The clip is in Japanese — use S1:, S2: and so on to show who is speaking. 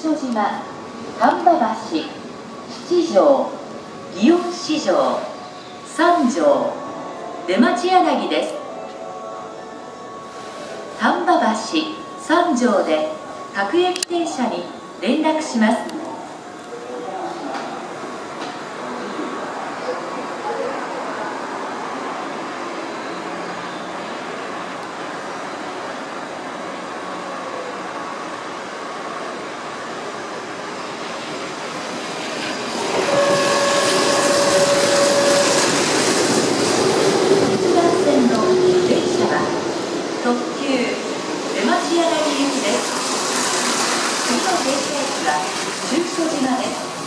S1: 所島丹波橋七条祇園市場三条出町柳です。丹波橋三条で各駅停車に連絡します。出町柳行きです。次の停車駅は中所島です。